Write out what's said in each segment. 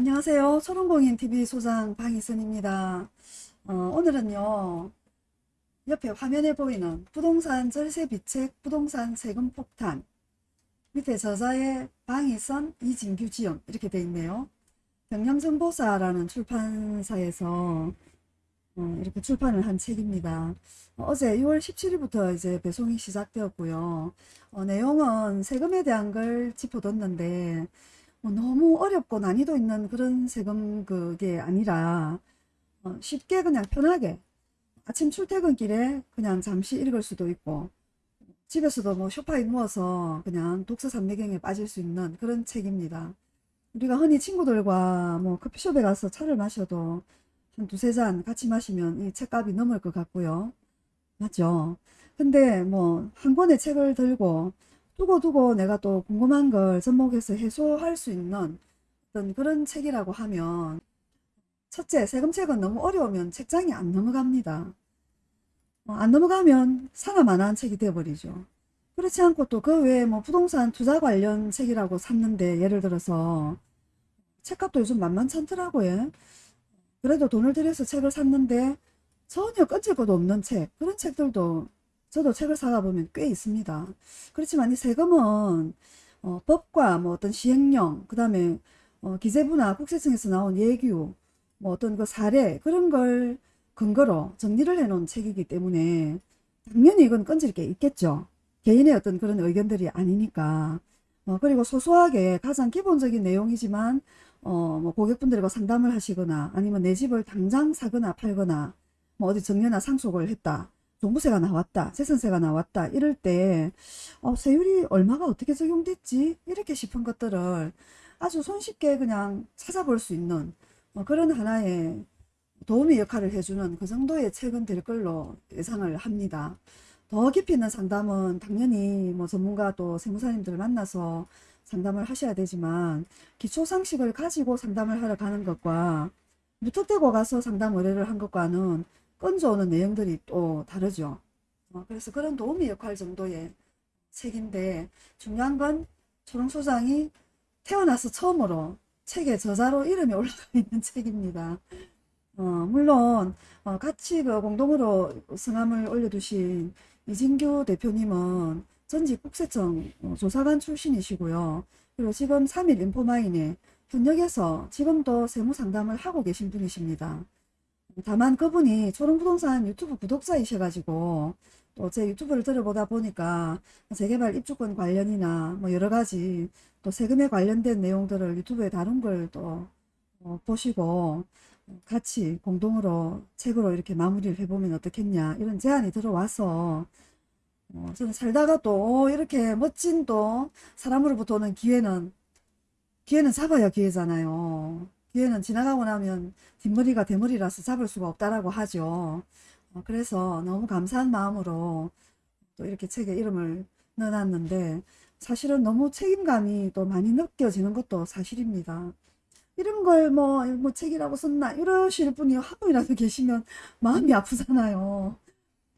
안녕하세요. 초롱공인TV 소장 방희선입니다. 어, 오늘은요. 옆에 화면에 보이는 부동산 절세 비책 부동산 세금 폭탄 밑에 저자의 방희선 이진규 지음 이렇게 돼 있네요. 경영정보사라는 출판사에서 어, 이렇게 출판을 한 책입니다. 어, 제 6월 17일부터 이제 배송이 시작되었고요. 어, 내용은 세금에 대한 걸 짚어뒀는데 뭐 너무 어렵고 난이도 있는 그런 세금 그게 아니라 어, 쉽게 그냥 편하게 아침 출퇴근길에 그냥 잠시 읽을 수도 있고 집에서도 뭐 소파에 누워서 그냥 독서 삼매경에 빠질 수 있는 그런 책입니다. 우리가 흔히 친구들과 뭐 커피숍에 가서 차를 마셔도 한 두세 잔 같이 마시면 이 책값이 넘을 것 같고요. 맞죠? 근데 뭐 한 권의 책을 들고 두고두고 내가 또 궁금한 걸 접목해서 해소할 수 있는 어떤 그런 책이라고 하면 첫째 세금책은 너무 어려우면 책장이 안 넘어갑니다. 어, 안 넘어가면 사나마나한 책이 되어버리죠. 그렇지 않고 또 그 외에 뭐 부동산 투자 관련 책이라고 샀는데 예를 들어서 책값도 요즘 만만찮더라고요. 그래도 돈을 들여서 책을 샀는데 전혀 끈질 것도 없는 책 그런 책들도 저도 책을 사가 보면 꽤 있습니다. 그렇지만 이 세금은 어, 법과 뭐 어떤 시행령 그 다음에 어, 기재부나 국세청에서 나온 예규 뭐 어떤 그 사례 그런 걸 근거로 정리를 해 놓은 책이기 때문에 당연히 이건 건질 게 있겠죠. 개인의 어떤 그런 의견들이 아니니까 어, 그리고 소소하게 가장 기본적인 내용이지만 어, 뭐 고객분들과 상담을 하시거나 아니면 내 집을 당장 사거나 팔거나 뭐 어디 정려나 상속을 했다 종부세가 나왔다 재산세가 나왔다 이럴 때 어, 세율이 얼마가 어떻게 적용됐지 이렇게 싶은 것들을 아주 손쉽게 그냥 찾아볼 수 있는 어, 그런 하나의 도움의 역할을 해주는 그 정도의 책은 될 걸로 예상을 합니다. 더 깊이 있는 상담은 당연히 뭐 전문가 또 세무사님들을 만나서 상담을 하셔야 되지만 기초 상식을 가지고 상담을 하러 가는 것과 무턱대고 가서 상담 의뢰를 한 것과는 건져오는 내용들이 또 다르죠. 어, 그래서 그런 도움의 역할 정도의 책인데 중요한 건 초롱소장이 태어나서 처음으로 책의 저자로 이름이 올라가 있는 책입니다. 어, 물론 어, 같이 그 공동으로 성함을 올려두신 이진규 대표님은 전직 국세청 어, 조사관 출신이시고요. 그리고 지금 3일 인포마인에 현역에서 지금도 세무상담을 하고 계신 분이십니다. 다만 그분이 초롱부동산 유튜브 구독자이셔가지고 또 제 유튜브를 들어보다 보니까 재개발 입주권 관련이나 뭐 여러가지 또 세금에 관련된 내용들을 유튜브에 다룬 걸또 어, 보시고 같이 공동으로 책으로 이렇게 마무리를 해보면 어떻겠냐 이런 제안이 들어와서 어, 저는 살다가 또 이렇게 멋진 또 사람으로부터 오는 기회는 기회는 잡아야 기회잖아요. 기회는 지나가고 나면 뒷머리가 대머리라서 잡을 수가 없다라고 하죠. 어, 그래서 너무 감사한 마음으로 또 이렇게 책에 이름을 넣어놨는데 사실은 너무 책임감이 또 많이 느껴지는 것도 사실입니다. 이런 걸뭐 뭐 책이라고 썼나 이러실 분이 한 분이라도 계시면 마음이 아프잖아요.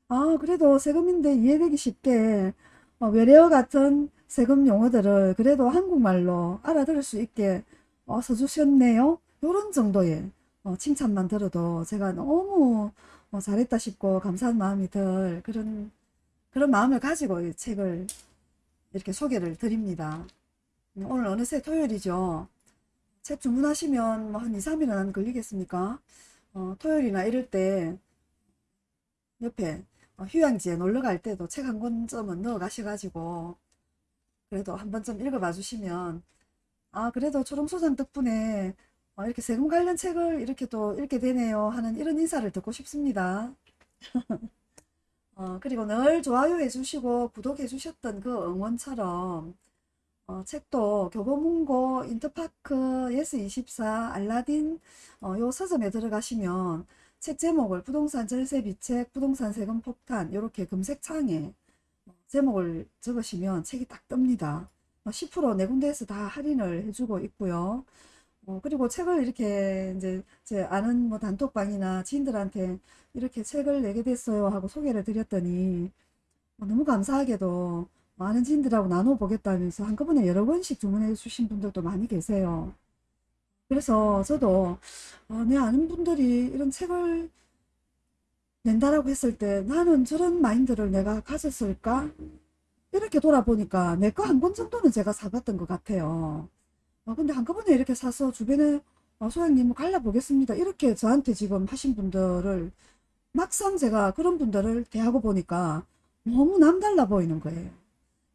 아 그래도 세금인데 이해되기 쉽게 어, 외래어 같은 세금 용어들을 그래도 한국말로 알아들을 수 있게 어, 써주셨네요. 요런 정도의 어, 칭찬만 들어도 제가 너무 어, 잘했다 싶고 감사한 마음이 들 그런 그런 마음을 가지고 이 책을 이렇게 소개를 드립니다. 오늘 어느새 토요일이죠. 책 주문하시면 뭐한 2, 3일은 안 걸리겠습니까? 어, 토요일이나 이럴 때 옆에 어, 휴양지에 놀러 갈 때도 책 한 권쯤은 넣어 가셔가지고 그래도 한 번쯤 읽어봐 주시면 아 그래도 초롱소장 덕분에 어, 이렇게 세금 관련 책을 이렇게 또 읽게 되네요 하는 이런 인사를 듣고 싶습니다. 어, 그리고 늘 좋아요 해주시고 구독해 주셨던 그 응원처럼 어, 책도 교보문고, 인터파크, 예스24, 알라딘 어, 요 서점에 들어가시면 책 제목을 부동산 절세 비책, 부동산 세금 폭탄 이렇게 검색창에 제목을 적으시면 책이 딱 뜹니다. 10%네 군데에서 다 할인을 해주고 있고요. 어, 그리고 책을 이렇게 이제 제 아는 뭐 단톡방이나 지인들한테 이렇게 책을 내게 됐어요 하고 소개를 드렸더니 어, 너무 감사하게도 많은 지인들하고 나눠보겠다면서 한꺼번에 여러 권씩 주문해 주신 분들도 많이 계세요. 그래서 저도 어, 내 아는 분들이 이런 책을 낸다라고 했을 때 나는 저런 마인드를 내가 가졌을까? 이렇게 돌아보니까 내 거 한 권 정도는 제가 사봤던 것 같아요. 어, 근데 한꺼번에 이렇게 사서 주변에 어, 소장님 뭐 갈라보겠습니다. 이렇게 저한테 지금 하신 분들을 막상 제가 그런 분들을 대하고 보니까 너무 남달라 보이는 거예요.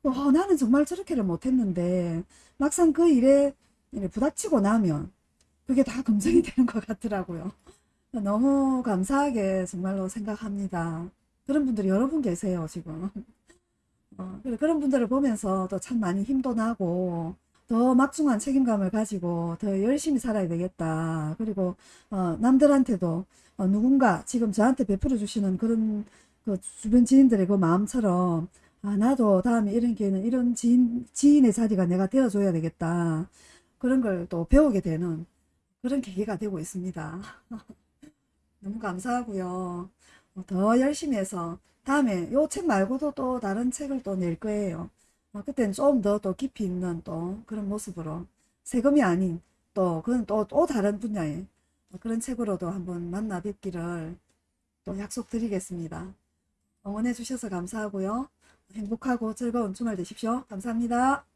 어, 나는 정말 저렇게를 못했는데 막상 그 일에 부닥치고 나면 그게 다 검증이 되는 것 같더라고요. 너무 감사하게 정말로 생각합니다. 그런 분들이 여러 분 계세요, 지금. 어, 그런 분들을 보면서 또 참 많이 힘도 나고, 더 막중한 책임감을 가지고 더 열심히 살아야 되겠다. 그리고, 어, 남들한테도, 어, 누군가 지금 저한테 베풀어 주시는 그런 그 주변 지인들의 그 마음처럼, 아, 나도 다음에 이런 기회는 이런 지인, 지인의 자리가 내가 되어줘야 되겠다. 그런 걸 또 배우게 되는 그런 계기가 되고 있습니다. 너무 감사하고요. 어, 더 열심히 해서 다음에 요 책 말고도 또 다른 책을 또 낼 거예요. 어, 그때는 좀 더 또 깊이 있는 또 그런 모습으로 세금이 아닌 또 그건 또, 또 다른 분야의 그런 책으로도 한번 만나 뵙기를 또 약속드리겠습니다. 응원해 주셔서 감사하고요. 행복하고 즐거운 주말 되십시오. 감사합니다.